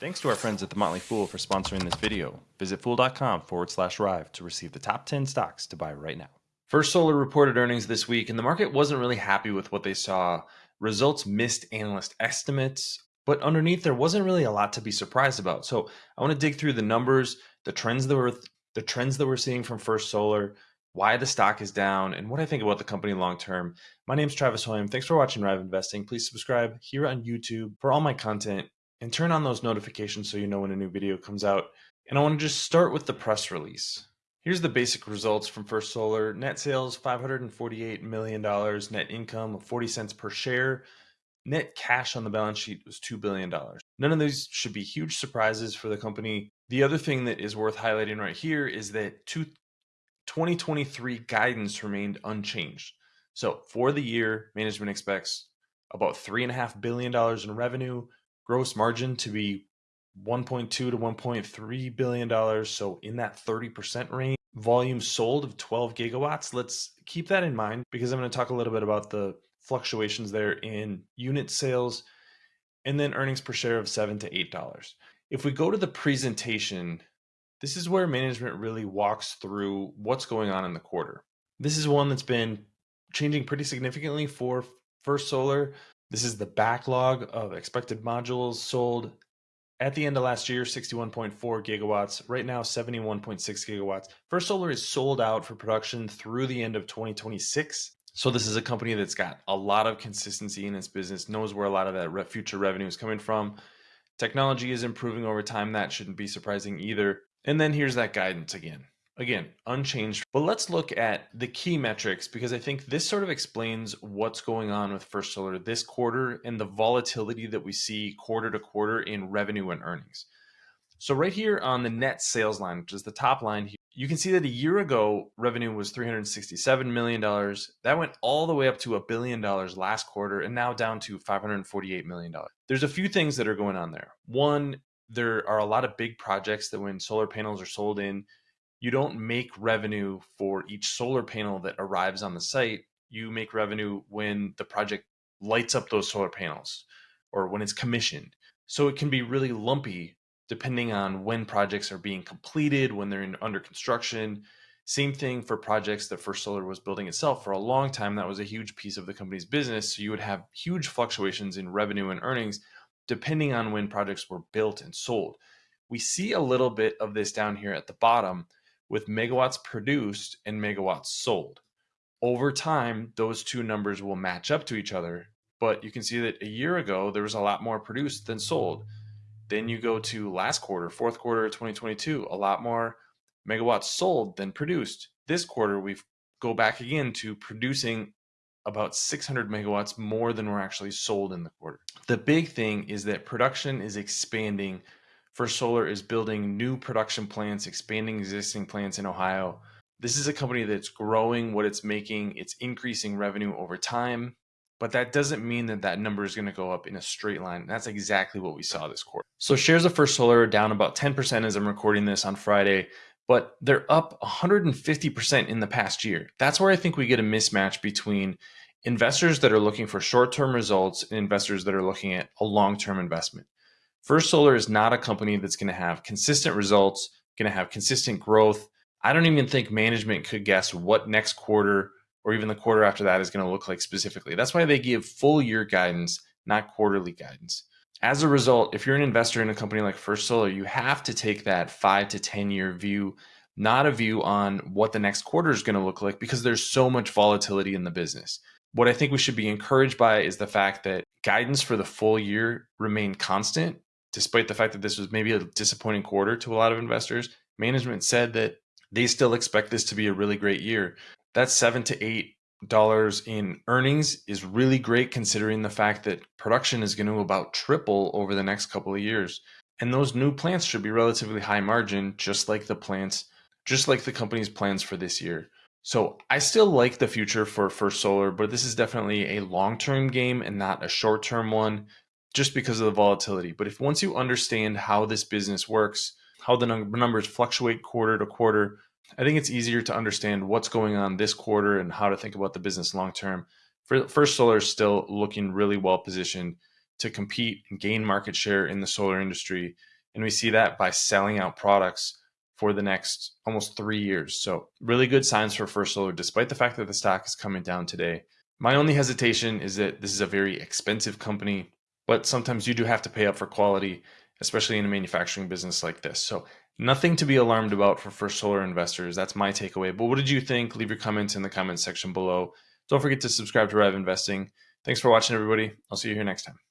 Thanks to our friends at The Motley Fool for sponsoring this video. Visit fool.com forward slash Rive to receive the top 10 stocks to buy right now. First Solar reported earnings this week, and the market wasn't really happy with what they saw. Results missed analyst estimates, but underneath there wasn't really a lot to be surprised about. So I want to dig through the numbers, the trends that were the trends that we're seeing from First Solar, why the stock is down, and what I think about the company long term. My name is Travis Hoium. Thanks for watching Rive Investing. Please subscribe here on YouTube for all my content and turn on those notifications so you know when a new video comes out. And I want to just start with the press release. Here's the basic results from First Solar. Net sales $548 million, net income of 40 cents per share. Net cash on the balance sheet was $2 billion. None of these should be huge surprises for the company. The other thing that is worth highlighting right here is that 2023 guidance remained unchanged. So for the year, management expects about $3.5 billion in revenue, gross margin to be 1.2 to 1.3 billion dollars so in that 30% range. Volume sold of 12 gigawatts. Let's keep that in mind because i'm going to talk a little bit about the fluctuations there in unit sales and then earnings per share of 7 to 8 dollars. If we go to the presentation this is where management really walks through what's going on in the quarter. This is one that's been changing pretty significantly for first solar this is the backlog of expected modules sold at the end of last year 61.4 gigawatts right now 71.6 gigawatts. First solar is sold out for production through the end of 2026 so this is a company that's got a lot of consistency in its business knows where a lot of that future revenue is coming from. Technology is improving over time that shouldn't be surprising either. And then here's that guidance again again unchanged but let's look at the key metrics because i think this sort of explains what's going on with first solar this quarter and the volatility that we see quarter to quarter in revenue and earnings. So right here on the net sales line which is the top line here, you can see that a year ago revenue was 367 million dollars. That went all the way up to a billion dollars last quarter and now down to 548 million dollars. There's a few things that are going on there. One there are a lot of big projects that when solar panels are sold in you don't make revenue for each solar panel that arrives on the site. You make revenue when the project lights up those solar panels or when it's commissioned. So it can be really lumpy depending on when projects are being completed, when they're in under construction. Same thing for projects that First Solar was building itself for a long time. That was a huge piece of the company's business. So you would have huge fluctuations in revenue and earnings depending on when projects were built and sold. We see a little bit of this down here at the bottom with megawatts produced and megawatts sold. Over time, those two numbers will match up to each other. But you can see that a year ago, there was a lot more produced than sold. Then you go to last quarter, fourth quarter of 2022, a lot more megawatts sold than produced. This quarter, we go back again to producing about 600 megawatts more than were actually sold in the quarter. The big thing is that production is expanding First Solar is building new production plants, expanding existing plants in Ohio. This is a company that's growing what it's making, it's increasing revenue over time, but that doesn't mean that that number is going to go up in a straight line. That's exactly what we saw this quarter. So shares of First Solar are down about 10% as I'm recording this on Friday, but they're up 150% in the past year. That's where I think we get a mismatch between investors that are looking for short-term results and investors that are looking at a long-term investment. First Solar is not a company that's going to have consistent results, going to have consistent growth. I don't even think management could guess what next quarter or even the quarter after that is going to look like specifically. That's why they give full year guidance, not quarterly guidance. As a result, if you're an investor in a company like First Solar, you have to take that five to 10 year view, not a view on what the next quarter is going to look like because there's so much volatility in the business. What I think we should be encouraged by is the fact that guidance for the full year remained constant despite the fact that this was maybe a disappointing quarter to a lot of investors, management said that they still expect this to be a really great year. That's seven to eight dollars in earnings is really great considering the fact that production is going to about triple over the next couple of years. And those new plants should be relatively high margin, just like the plants, just like the company's plans for this year. So I still like the future for First Solar, but this is definitely a long-term game and not a short-term one just because of the volatility. But if once you understand how this business works, how the numbers fluctuate quarter to quarter, I think it's easier to understand what's going on this quarter and how to think about the business long term. First Solar is still looking really well positioned to compete and gain market share in the solar industry. And we see that by selling out products for the next almost three years. So, really good signs for First Solar, despite the fact that the stock is coming down today. My only hesitation is that this is a very expensive company, but sometimes you do have to pay up for quality, especially in a manufacturing business like this. So, nothing to be alarmed about for First Solar investors. That's my takeaway. But what did you think? Leave your comments in the comments section below. Don't forget to subscribe to Rev Investing. Thanks for watching, everybody. I'll see you here next time.